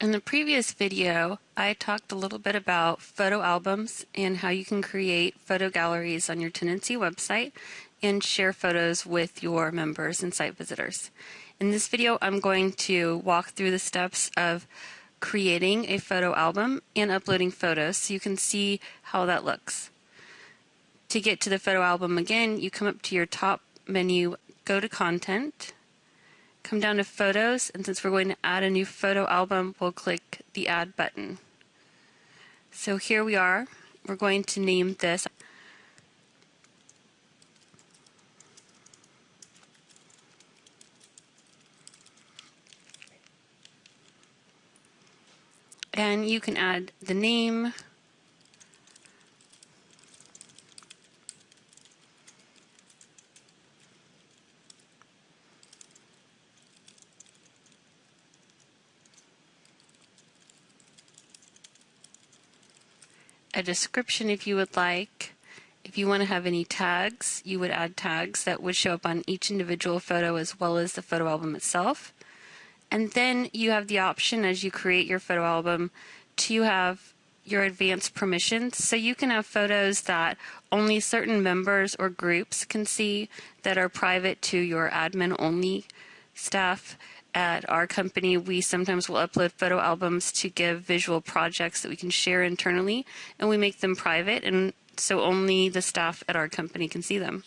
In the previous video, I talked a little bit about photo albums and how you can create photo galleries on your Tendenci website and share photos with your members and site visitors. In this video, I'm going to walk through the steps of creating a photo album and uploading photos so you can see how that looks. To get to the photo album again, you come up to your top menu, go to Content, come down to Photos, and since we're going to add a new photo album, we'll click the Add button. So here we are. We're going to name this and you can add the name, a description if you would like. If you want to have any tags, you would add tags that would show up on each individual photo as well as the photo album itself. And then you have the option as you create your photo album to have your advanced permissions. So you can have photos that only certain members or groups can see that are private to your admin only staff at our company, we sometimes will upload photo albums to give visual projects that we can share internally, and we make them private, and so only the staff at our company can see them.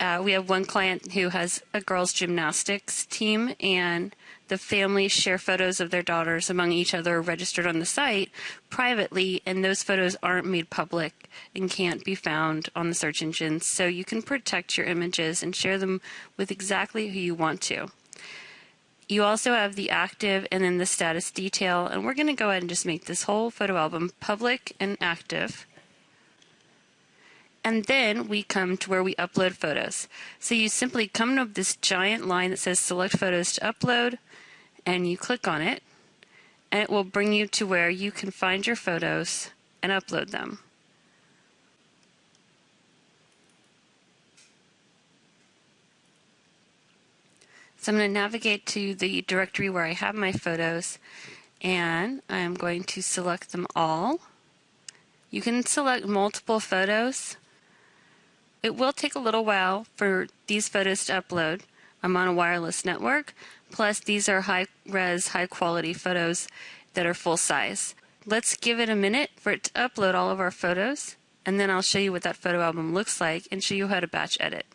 Uh, we have one client who has a girls' gymnastics team, and the families share photos of their daughters among each other registered on the site privately, and those photos aren't made public and can't be found on the search engines. So you can protect your images and share them with exactly who you want to. You also have the active and then the status detail, and we're going to go ahead and just make this whole photo album public and active. And then we come to where we upload photos. So you simply come to this giant line that says select photos to upload, and you click on it, and it will bring you to where you can find your photos and upload them. So I'm going to navigate to the directory where I have my photos and I'm going to select them all. You can select multiple photos. It will take a little while for these photos to upload. I'm on a wireless network, plus these are high-res, high-quality photos that are full size. Let's give it a minute for it to upload all of our photos, and then I'll show you what that photo album looks like and show you how to batch edit.